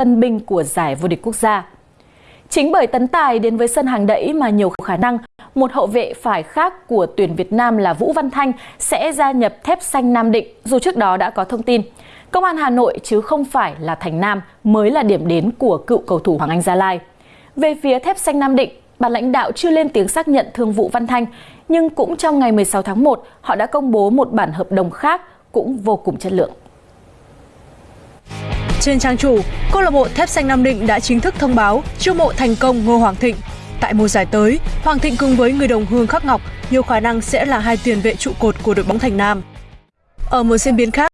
tân binh của giải vô địch quốc gia. Chính bởi tấn tài đến với sân hàng đẫy mà nhiều khả năng một hậu vệ phải khác của tuyển Việt Nam là Vũ Văn Thanh sẽ gia nhập thép xanh Nam Định dù trước đó đã có thông tin. Công an Hà Nội chứ không phải là Thành Nam mới là điểm đến của cựu cầu thủ Hoàng Anh Gia Lai. Về phía thép xanh Nam Định, ban lãnh đạo chưa lên tiếng xác nhận thương vụ Văn Thanh, nhưng cũng trong ngày 16 tháng 1, họ đã công bố một bản hợp đồng khác cũng vô cùng chất lượng. Trên trang chủ, câu lạc bộ Thép Xanh Nam Định đã chính thức thông báo chiêu mộ thành công Ngô Hoàng Thịnh. Tại mùa giải tới, Hoàng Thịnh cùng với người đồng hương Khắc Ngọc nhiều khả năng sẽ là hai tiền vệ trụ cột của đội bóng Thành Nam. Ở một diễn biến khác,